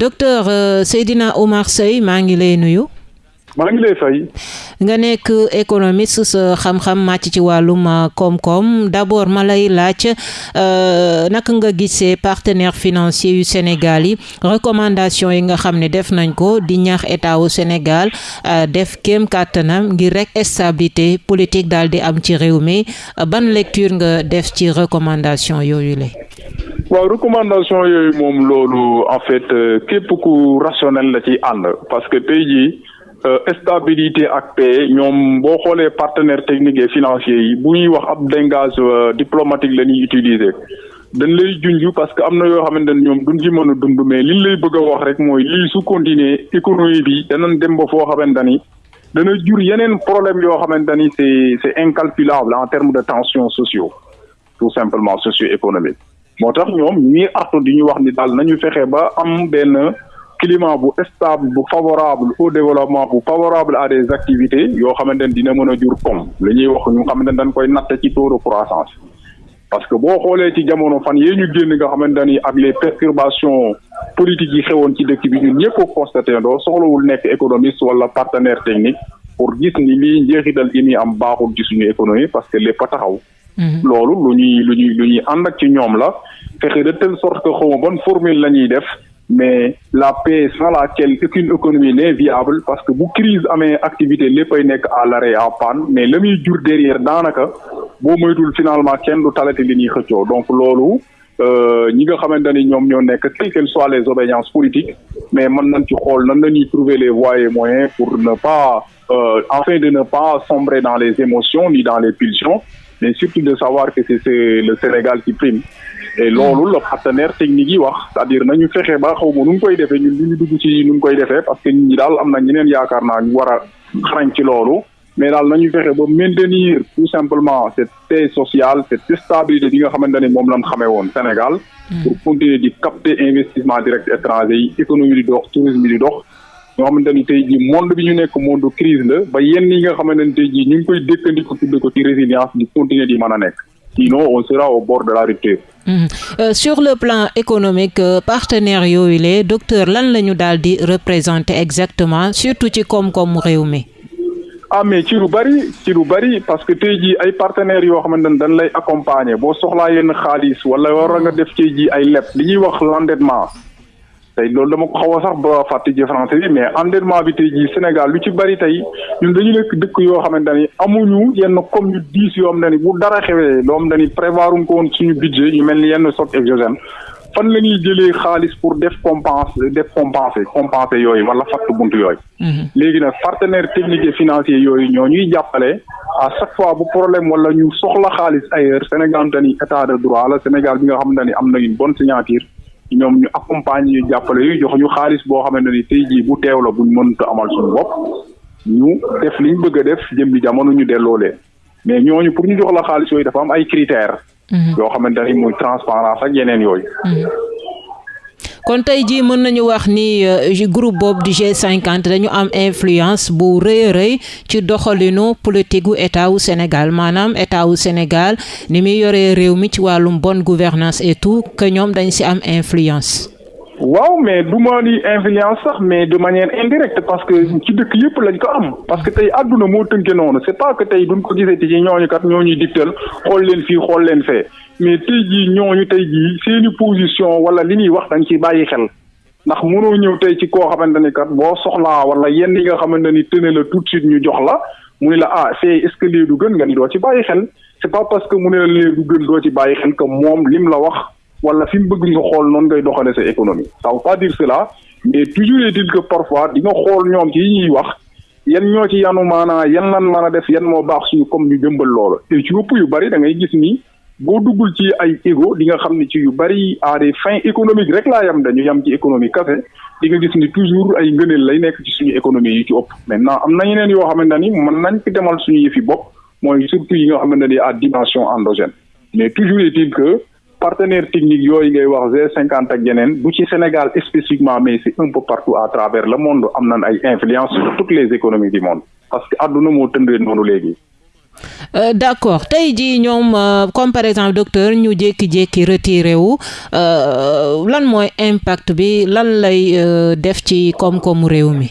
docteur euh, Seydina Oumar Seye maa ngi lay nuyu. maa ngi lay fay. nga nekk économiste sa xam-xam màcc ci wàllum uh, koom-koom d'abord ma lay laaj uh, naka nga gisee partenaires financiers yu Sénégal yi? Recommandation yi nga xam ne def nañ ko di ñaax état wu Sénégal def kéem kàttanam ngir rek stabilité politique daal di am ci réew mi ban lecture nga def ci recommandation yooyu la waaw recommandation yooyu moom loolu en fait képp ku rationnel la ci ànd parce que tey jii Euh, stabilité ak paix ñoom boo xoolee partenaires techniques et financiers yi bu ñuy wax ab langage euh, diplomatique la ñuy utiliser. Dañ lay junj parce que am na yoo xamante ne ñoom duñ ci mën a dund mais liñ lay bëgg a wax rek mooy lii su continuer économie bi danañ dem ba foo xamante ni dana jur yeneen problème yoo xamante c'est c'est incalculable en termes de tensions sociaux tout simplement socio-économique moo tax ñoom ñii climat stable favorable au développement favorable à des activités yoo xamante ne dina de croissance parce que boo xoolee ci jamono perturbations politiques yi xewoon ci dëkk bi ñun constaté partenaire technique pour gis ni lii njeexital gi ni am baaxul ci suñu parce que lépp a taxaw. Loolu lu ñuy lu ñuy lu ñuy ak ci la. Fexe de telle sorte que xawma bonne formule la def mais la paix sans laquelle aucune économie n'est viable parce que bu crise amee activité léppay nekk à l'arrêt à panne mais la muy jur derrière daanaka boo moytul finalement kenn du talati li ñuy xëccoo. Donc loolu euh, ñi nga xamante ni ñoo nekk quelles qu'elles soient les obédiences politiques mais mën nañ ci xool nan la trouver les voies et moyens pour ne pas euh, afin de ne pas sombrer dans les émotions ni dans les pulsions mais surtout de savoir que c'est le Sénégal qui prime. Et loolu la partenaire technique yi wax c'est-à-dire nañu fexe ba xaw ma nu ngi koy defee ñun du ñu dugg ci nu koy defee parce que nit ñi daal am na ñeneen yaakaar naa ñu war a xarañ ci loolu. Mais daal nañu fexe ba maintenir tout simplement cette paix sociale cette stabilité bi nga xamante ne moom lañ xamee woon Sénégal. Hmm. pour continuer di capter investissement direct étranger yi économie di dox tourisme di dox ñoo xamante ni tey jii monde bi ñu nekk monde crise la ba yenn yi nga xamante ni tey jii ñu ngi koy dékkandiko tudde ko ci résilience di continuer di mën a nekk sinon on sera au bord de la rupture. Mmh. Euh, sur le plan économique euh, partenaires yooyu le docteur lan la ñu daal di représenter exactement surtout ci koom-koomu réew mi? ah mais ci lu bari ci lu bari parce que tey jii ay partenaires yoo xamante ne dañ lay accompagner boo soxlaa yenn xaalis wala war nga def tey jii ay leb li ñuy wax l'endettement tey loolu dama ko xaw a sax ba fàtte ci français bi mais endettement bi tey jii Sénégal lu ci bari tey ñun dañu nekk dëkk yoo xamante ni amuñu yenn comme yu diis yoo xam ne ni bu dara xewee loo xam ne ni prévoir ko woon suñu budget yu mel ni yenn choc exogène fan la ñuy jëlee xaalis pour def compense def compenser compenser yooyu wala fatt bunt yooyu. Mhm. léegi nag partenaire technique et financier yooyu ñoo ñuy jàppale à chaque fois bu problème wala ñu soxla xaalis ailleurs Sénégal dañuy état de droit la Sénégal bi nga xamante ni am na une bonne signature. Ñoom ñu accompagne ñu jàppale yu jox ñu xaalis boo xamante ni tey jii bu teew la buñ mënut amal suñu bopp ñu def liñ bëgg a def jëm bi jamono ñu delloo leen mais ñooñu pour ñu jox la xaalis yooyu dafa am ay critères. Mhm. yoo xamante ni muy transparence ak yeneen yooyu. Kon tey jii mën nañu wax ni euh, groupe boobu di G50 dañu am influence bu rëy rëy ci doxalinu politique gu état wu Sénégal maanaam état wu Sénégal ni muy yoree réew mi ci wàllum bonne gouvernance et tout que ñoom dañ si am influence. Waaw mais du ma influence mais de manière indirecte parce que ci dëkk yëpp lañ ko parce que tey àdduna moo tënke noonu. C'est pas que tey ci mais tey jii ñooñu tey jii seeni position wala li ñuy wax dañ ci bàyyi xel. Ndax mënoo ñëw tey ci koo xamante ni kat boo soxlaa wala yenn yi nga xamante la tout de suite ñu jox la muy la ah c'est est-ce que lii c'est pas parce que la que moom lim la wala fi mu bëgg nga xool noonu ngay doxale sa économie. Ça veut pas dire cela mais toujours est-il que parfois di nga xool ñoom ci ñuy wax yan ñoo ci yanu maanaa yan lan mën a def yan moo baax suñu comme ñu jëmbal loolu. Et ci ëpp yu bari da ngay gis ni boo duggul ci ay di nga xam ne ci yu bari à des fins économiques rek laa yam dañu yam ci économie kese di nga gis ni toujours ay ngëneel lay nekk ci suñu économie ci maintenant am na yeneen yoo xamante ni mën nañ fi demal suñu yëfi bopp mooy surtout à dimension endogène. Mais toujours est-il que partenaire technique yooyu ngay wax G50 ak yeneen du ci Sénégal spécifiquement mais c'est un peu partout à travers le monde am ay influence sur toutes les économies du monde. Parce que àdduna moo tëndee noonu léegi. Euh, d'accord. Tey jii euh, comme par exemple docteur ñu jékki-jékki retiré wu euh, lan mooy impact bi lan lay euh, def ci koom-koomu réew mi?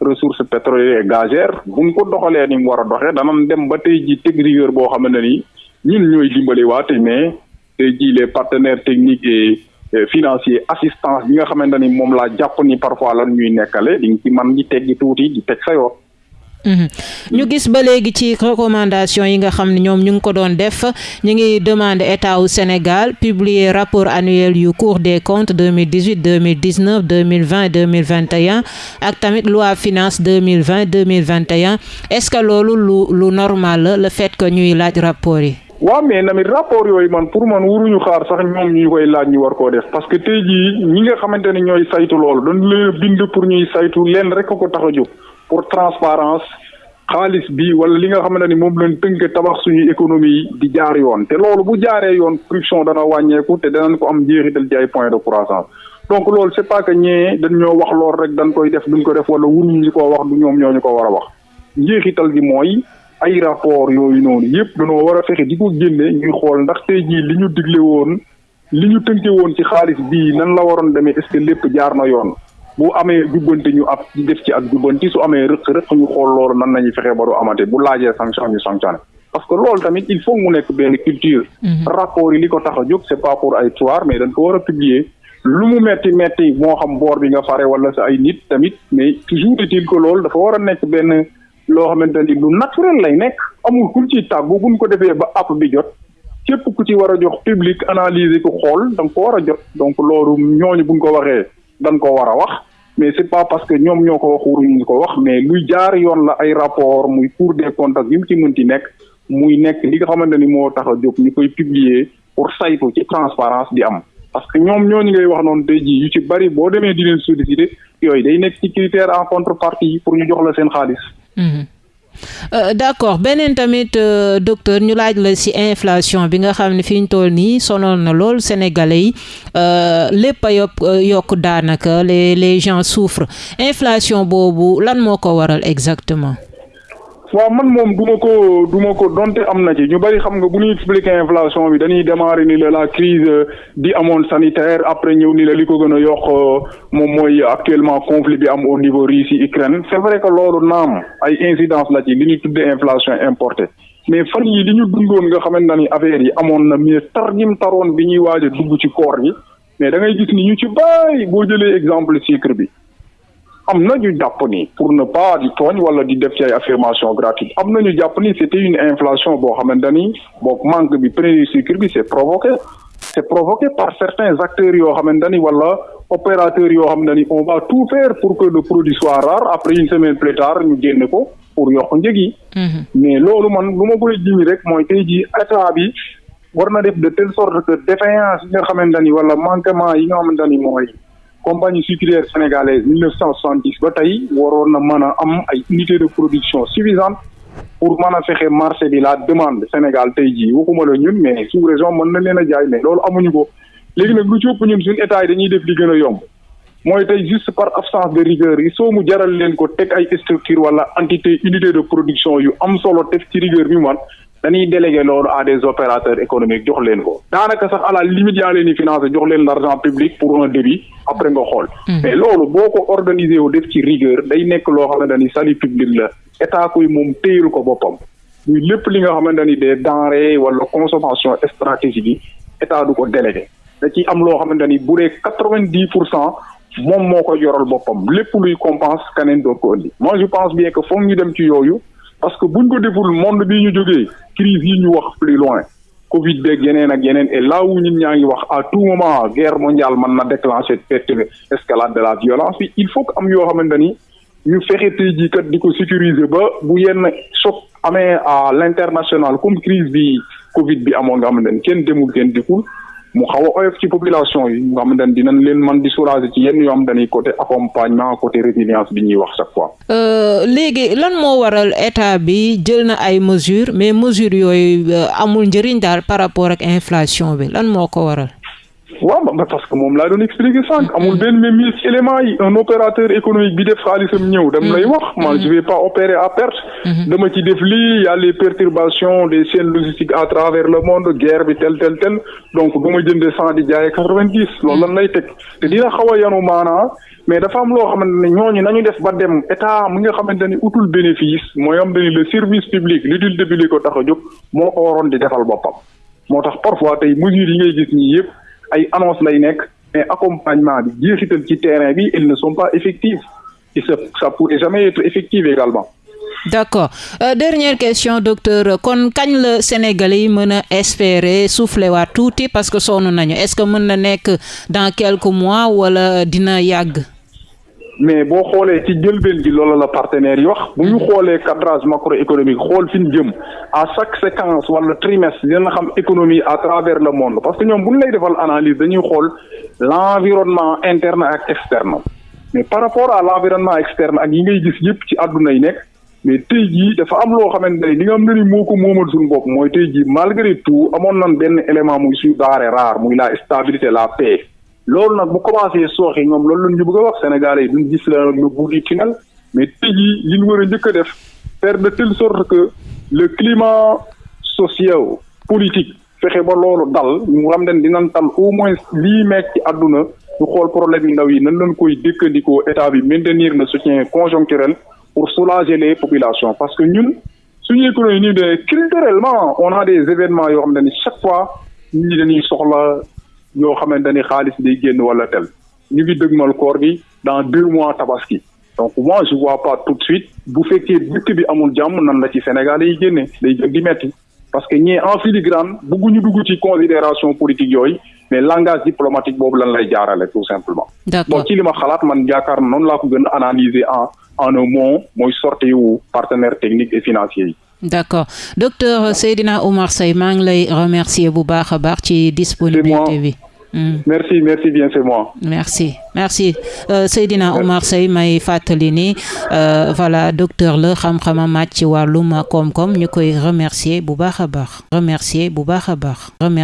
ressources pétrolières et gazières bu ñu ko doxalee ni mu war a doxee danañ dem ba tey ji teg rigueur boo xam ne ni ñun ñooy dimbali waate mais tey ji les partenaires techniques et financiers assistance bi nga xamante ni moom laa jàpp ni parfois lan ñuy nekkale di nga ci man di teggi tuuti di teg sa ñu gis ba léegi ci recommandation yi nga xam ne ñoom ñu ngi ko doon def ñu ngi demander état Sénégal publier rapport annuel yu Cour des comptes 2018 2019 2020 2021 ak tamit loi finance 2020 2021 est-ce que loolu lu lu normal le fait que ñuy laaj rapport yi? Waaw mais namit rapport yooyu man pour man waruñu xaar sax ñoom ñu koy laaj ñu war koo def. Parce que tey jii ñi nga xamante ne ñooy saytu loolu dañ leen bind pour ñuy saytu leen rek ko tax pour transparence xaalis bi wala li nga xamante ni moom lañ tënk tabax suñu économie di jaar yoon. te loolu bu jaaree yoon corruption dana wàññeeku te danañ ko am njeexital ci ay point de croissance. Donc loolu c'est pas que ñee dañ ñoo wax lool rek dañ koy def duñ ko def wala wuruñu ñu ko wax du ñoom ñoo ñu ko war a wax. Njeexital gi mooy ay rapport yooyu noonu yëpp dañoo war a fexe di ko génne ñuy xool ndax tey jii li ñu digle woon li ñu tënke woon ci xaalis bii nan la waroon demee est-ce lépp jaar na yoon? Bu amee jubbanti ñu ab def ci ak jubbanti su amee rëq-rëq ñu xool loolu nan nañuy fexe ba du amate bu laajee sanction ñu sanctionné. Parce que loolu tamit il faut mu nekk benn culture. Rapport yi li ko tax a jóg c'est pas pour ay soir mais dañ ko war a publier. Lu mu metti metti moo xam boor bi nga fare wala sa ay nit tamit mais toujours est-il que loolu dafa war a nekk benn loo xamante ni lu naturel lay nekk. Amul kuñ ciy tàggu buñ ko defee ba app bi jot képp ku ci war a jox public analyser ko xool da nga ko war a jot. Donc loolu ñooñu buñ ko waxee dañ ko war a wax mais c'est pas parce que ñoom ñoo ko wax waruñu ko wax mais luy jaar yoon la ay rapport muy Cour des comptes yi mu ci mënti nekk muy nekk li nga xamante ni moo tax a jóg ñu koy publier pour saytu ci transparence di am. Parce que ñoom ñooñu ngay wax noonu tey jii yu ci bari boo demee di leen solliciter yooyu day nekk ci critère en contrepartie pour ñu jox la seen xaalis. Euh, d'accord. Beneen tamit euh, docteur ñu laaj la inflation bi nga xam ne fi ñu toll nii sonal na sénégalais yi. Euh, a yokk yokk les les gens souffrent. Inflation boobu lan moo waral exactement? Waaw man moom du ma ko du ma ko donte am na ci. Ñu bari xam nga bu ñuy expliquer inflation bi dañuy démarrer ni la la crise di amoon sanitaire après ñëw ni la li ko gën a yokk moom mooy actuellement conflit bi am au niveau Russie Ukraine c'est vrai que loolu naam ay incidence la ci li ñuy tuddee inflation importée. Mais fan yi li ñu dundoon nga xamante ni affaire yi amoon na mais tar jim taroon bi ñuy waaj dugg ci koor gi mais da ngay gis ni ñu ci bàyyi boo jëlee exemple sucre bi am na ñu jàpp ni pour ne pas di tooñ wala di def ci ay affirmation gratuite am na ñu jàpp ni c'était une inflation boo xamante ni boog manque bi prix sucre bi c'est provoqué. C'est provoqué par certains acteurs yoo xamante ni wala opérateurs yoo xamante ni on va tout faire pour que le produit soit rare. Après une semaine plus tard ñu génne ko pour yokk njëg yi. Mais loolu man lu ma koy jimi rek mooy tey jii état bi war na def de telle sorte que défaillance yi nga xamante ni wala manquement yi nga xamante ni mooy compagnie sucrière sénégalaise 1970 ba tey waroon na mën a am ay unité de production suffisantes pour mën a fexe marché bi la demande Sénégal tey jii. Waxuma la ñun mais sous région mën na leen a jaay mais loolu amuñu ko. Léegi nag lu ci ëpp ñun suñu état yi dañuy def li gën a yomb. Mooy tey juste par absence de rigueur il faut mu jaral leen ko teg ay structure wala entité unité de production yu am solo teg ci rigueur bi man dañuy délégué loolu à des opérateurs économiques jox leen ko. daanaka sax à la limite yaa leen di financer jox leen l'argent public pour un débit après nga xool. Mais loolu boo ko organisé wu def ci rigueur day nekk loo xamante ni salut public la. État koy moom téyul ko boppam. Muy lépp li nga xamante ni des denrées wala consommation stratégique yi état du ko délégué da ciy am loo xamante ni bu dee quatre-vingt-dix pour cent moom moo ko yoral boppam. Lépp luy compense keneen doon ko indi. Moi je pense bien que foog ñu dem ci yooyu parce que buñ ko deful monde bii ñu jógee crise yi ñu wax plus loin Covid beeg yeneen ak yeneen et là où ñun ñaa ngi wax à tout moment guerre mondiale mën na déclencher peut-être escalade de la violence. Bi il faut que am yoo xamante ni ñu fexe tey jii kat di ko sécuriser ba bu yenn choc à l'international comme crise bi Covid bi amoon nga xamante ne kenn demul kenn mu xaw a oyof population yi nga xamante ne dinañ leen ci yenn yoo xam dañuy mesures mais mesures yooyu daal par rapport ak inflation. Waaw ba parce que moom laa doon expliquer sànq. Amul benn même élément yi un opérateur économique bi def xaalisam ñëw. Dem lay wax man je vais pas opérer à perte. Dama ci def lii y a les perturbations des chaînes logistiques à travers le monde guerre bi tel tel tel. Donc du ma jënde cent di jaayee quatre-vingt-dix. Loolu lan lay teg. Te dina xaw a yanu maanaa mais dafa am loo xamante ne ñooñu nañu def ba dem état mi nga xamante ni utul bénéfice mooy am dañu le service public l'utilité publique ko tax a jóg moo ko waroon di defal boppam. Moo tax parfois tey mesures yi ngay gis ñii yëpp ay annonce lay nekk mais accompagnement bi jeexital terrain ils ne sont pas effectifs et ça ça pourrait jamais être effectif également. d'accord euh, dernière question docteur kon kañ la Sénégalais yi mën a espérer souffler waat parce que sonn nañu est-ce que mën na dans quelques mois wala dina yàgg? Mais boo xoolee ci jëlbeen gi loolu la partenaires yi wax. bu ñu xoolee cadrage macroéconomique xool fi jëm à chaque séquence wala trimestre dina xam économie à travers le monde. parce que ñoom bu ñu lay defal analyse dañuy xool l'environnement interne ak externe. mais par rapport à l'environnement externe ak yi ngay gis yëpp ci àdduna yi nekk mais tey jii dafa am loo xamante ne nga xam ne ni moo ko moomal suñu bopp mooy tey jii malgré tout amoon nañ benn élément muy suñu denrée rare muy la stabilité la paix. Loolu nag bu commencé ñoom loolu mais tey a njëkk a def faire de telle sorte que le climat social politique fexe ba loolu dal ñu xam dinañ tal au moins lii meeg ci àdduna ñu xool problème yu ndaw yi nan lañ koy dëkkandikoo état maintenir le soutien conjoncturel pour soulager les populations. Parce que ñun de culturellement on a des événements chaque fois nit ñi dañuy soxla yoo xamante ni xaalis day génn wala tel. Ñu ngi dëgmal koor gi dans deux mois tabaski. Donc moi je vois pas tout de suite bu fekkee dëkk bi amul jàmm nan la ci Sénégal yi génne day gën di metti. Parce que ñii en filigrane bëgguñu dugg ci considération politique yooyu mais langage diplomatique boobu lan lay jaarale tout simplement. Bon ci li ma xalaat man yaakaar na noonu laa ko gën a analyser en en un mot mooy sortie wu partenaires techniques et financiers yi d'accord. Docteur Seydina Oumar Seye maa ngi lay remercier bu baax a baax ci disponibilité bi. Mm. merci merci bien c'est moi. merci. Merci. Euh, Seydina Oumar Seye may fàttali ni euh, voilà docteur la xam-xama màcc ci wàllum koom-koom ñu koy remercier bu baax a baax. Remercier bu baax a baax.